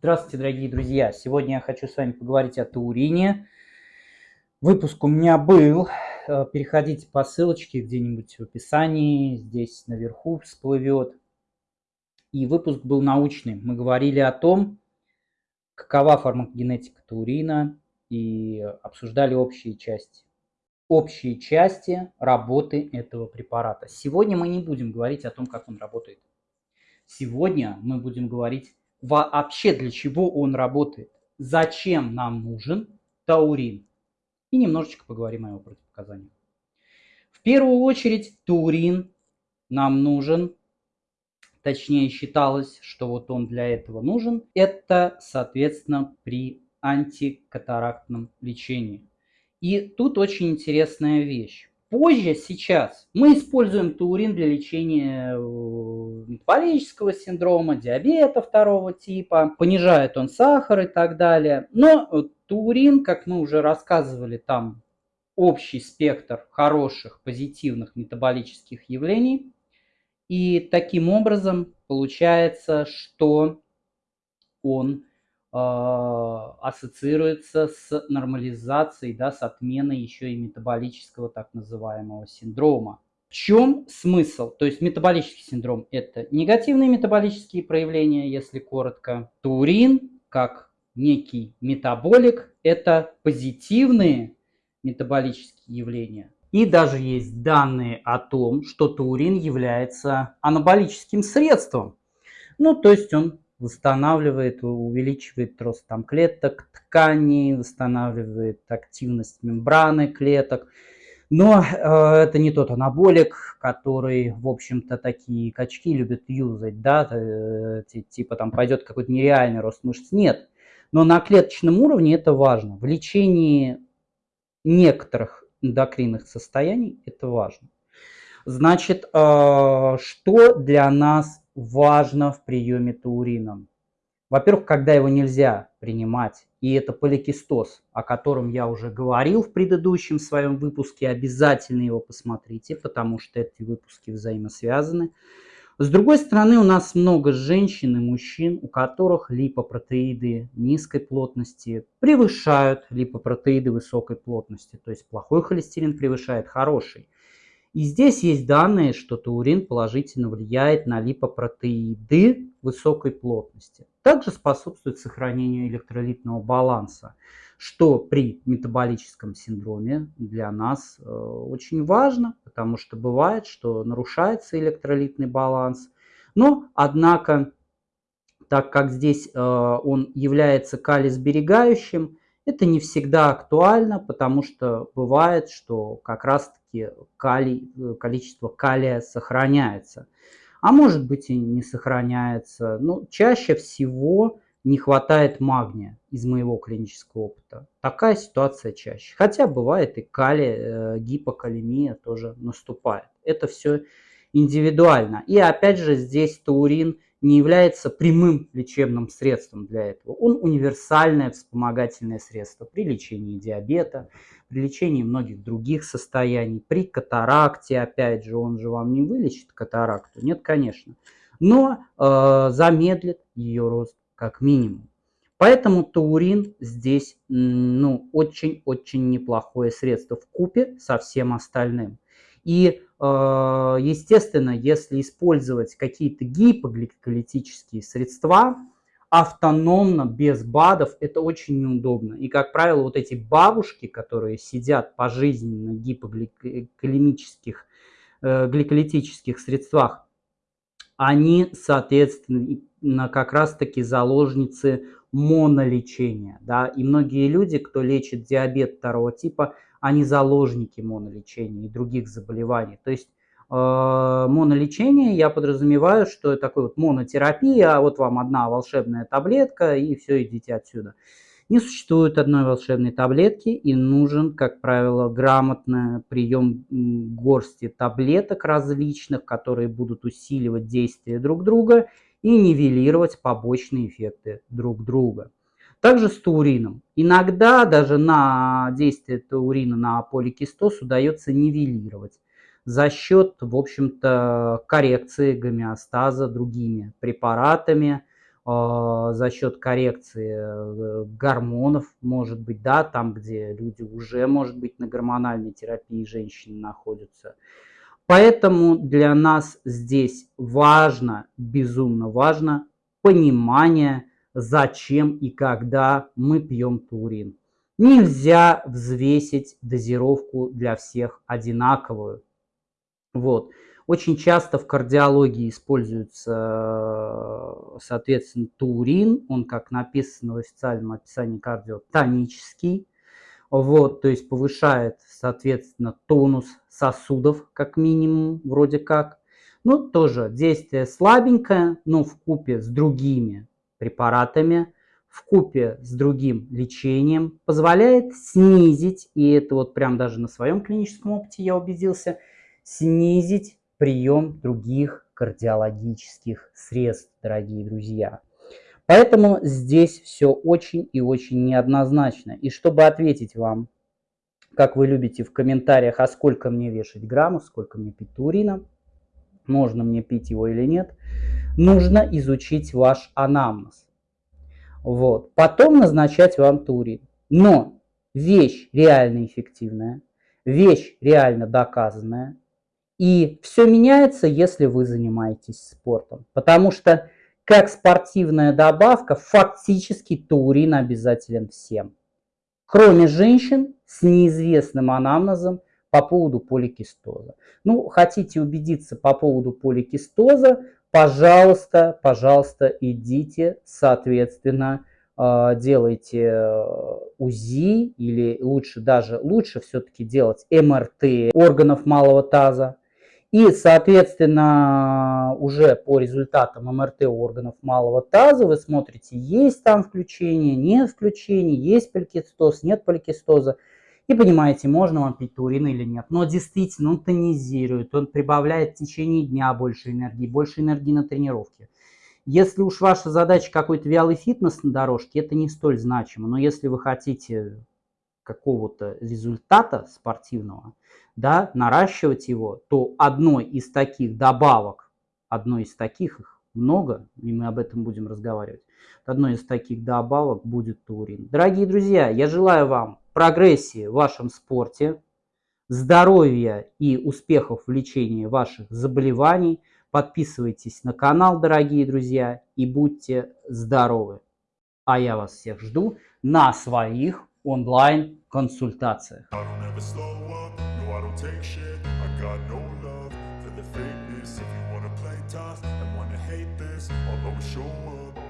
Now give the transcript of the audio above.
Здравствуйте, дорогие друзья! Сегодня я хочу с вами поговорить о таурине. Выпуск у меня был. Э, переходите по ссылочке где-нибудь в описании. Здесь наверху всплывет. И выпуск был научный. Мы говорили о том, какова фармакогенетика таурина и обсуждали общие части. Общие части работы этого препарата. Сегодня мы не будем говорить о том, как он работает. Сегодня мы будем говорить вообще для чего он работает, зачем нам нужен таурин. И немножечко поговорим о его противопоказаниях. В первую очередь таурин нам нужен, точнее считалось, что вот он для этого нужен, это, соответственно, при антикатарактном лечении. И тут очень интересная вещь. Позже, сейчас, мы используем таурин для лечения э, метаболического синдрома, диабета второго типа, понижает он сахар и так далее. Но таурин, как мы уже рассказывали, там общий спектр хороших, позитивных метаболических явлений. И таким образом получается, что он ассоциируется с нормализацией, да, с отменой еще и метаболического так называемого синдрома. В чем смысл? То есть метаболический синдром – это негативные метаболические проявления, если коротко. Турин, как некий метаболик, это позитивные метаболические явления. И даже есть данные о том, что таурин является анаболическим средством. Ну, то есть он восстанавливает, увеличивает рост там клеток, тканей, восстанавливает активность мембраны клеток. Но э, это не тот анаболик, который, в общем-то, такие качки любят юзать, да, э, типа там пойдет какой-то нереальный рост мышц. Нет. Но на клеточном уровне это важно. В лечении некоторых эндокринных состояний это важно. Значит, э, что для нас важно в приеме таурина? Во-первых, когда его нельзя принимать, и это поликистоз, о котором я уже говорил в предыдущем своем выпуске, обязательно его посмотрите, потому что эти выпуски взаимосвязаны. С другой стороны, у нас много женщин и мужчин, у которых липопротеиды низкой плотности превышают липопротеиды высокой плотности, то есть плохой холестерин превышает хороший. И здесь есть данные, что таурин положительно влияет на липопротеиды высокой плотности. Также способствует сохранению электролитного баланса, что при метаболическом синдроме для нас э, очень важно, потому что бывает, что нарушается электролитный баланс. Но, однако, так как здесь э, он является калисберегающим, это не всегда актуально, потому что бывает, что как раз-таки калий, э, количество калия сохраняется. А может быть и не сохраняется. Но чаще всего не хватает магния из моего клинического опыта. Такая ситуация чаще. Хотя бывает и калий, э, гипокалемия тоже наступает. Это все индивидуально. И опять же здесь таурин – не является прямым лечебным средством для этого. Он универсальное вспомогательное средство при лечении диабета, при лечении многих других состояний, при катаракте, опять же, он же вам не вылечит катаракту, нет, конечно, но э, замедлит ее рост как минимум. Поэтому таурин здесь ну, очень-очень неплохое средство в купе со всем остальным. И естественно, если использовать какие-то гипогликолитические средства, автономно, без БАДов, это очень неудобно. И, как правило, вот эти бабушки, которые сидят пожизненно на гипогликолемических, э, гликолитических средствах, они, соответственно, как раз-таки заложницы монолечения. Да? И многие люди, кто лечит диабет второго типа, не заложники монолечения и других заболеваний. То есть э, монолечение я подразумеваю, что это такой вот монотерапия, а вот вам одна волшебная таблетка и все, идите отсюда. Не существует одной волшебной таблетки и нужен, как правило, грамотный прием горсти таблеток различных, которые будут усиливать действие друг друга и нивелировать побочные эффекты друг друга. Также с таурином. Иногда даже на действие таурина на поликистоз удается нивелировать за счет, в общем-то, коррекции гомеостаза другими препаратами, за счет коррекции э, гормонов, может быть, да, там, где люди уже, может быть, на гормональной терапии женщины находятся. Поэтому для нас здесь важно, безумно важно понимание, зачем и когда мы пьем турин. Нельзя взвесить дозировку для всех одинаковую. Вот. Очень часто в кардиологии используется, соответственно, турин. Он, как написано в официальном описании кардио, тонический. Вот, то есть повышает, соответственно, тонус сосудов, как минимум, вроде как. Ну, тоже действие слабенькое, но в купе с другими препаратами, в купе с другим лечением позволяет снизить, и это вот прям даже на своем клиническом опыте я убедился, снизить прием других кардиологических средств, дорогие друзья. Поэтому здесь все очень и очень неоднозначно. И чтобы ответить вам, как вы любите в комментариях, а сколько мне вешать граммов, сколько мне пить турина, можно мне пить его или нет, нужно изучить ваш анамнез. Вот. Потом назначать вам турин. Но вещь реально эффективная, вещь реально доказанная. И все меняется, если вы занимаетесь спортом. Потому что как спортивная добавка, фактически таурин обязателен всем. Кроме женщин с неизвестным анамнезом по поводу поликистоза. Ну, хотите убедиться по поводу поликистоза, пожалуйста, пожалуйста, идите, соответственно, а, делайте э, УЗИ или лучше даже, лучше все-таки делать МРТ органов малого таза, и, соответственно, уже по результатам МРТ органов малого таза вы смотрите, есть там включение, нет включения, есть поликистоз, нет поликистоза. И понимаете, можно вам пить турин или нет. Но действительно, он тонизирует, он прибавляет в течение дня больше энергии, больше энергии на тренировке. Если уж ваша задача какой-то вялый фитнес на дорожке, это не столь значимо. Но если вы хотите какого-то результата спортивного, да, наращивать его, то одной из таких добавок, одной из таких их много, и мы об этом будем разговаривать, одной из таких добавок будет турин. Дорогие друзья, я желаю вам прогрессии в вашем спорте, здоровья и успехов в лечении ваших заболеваний. Подписывайтесь на канал, дорогие друзья, и будьте здоровы. А я вас всех жду на своих онлайн-консультациях. take shit I got no love the fakeness If you wanna play tough and wanna hate this I'll always show up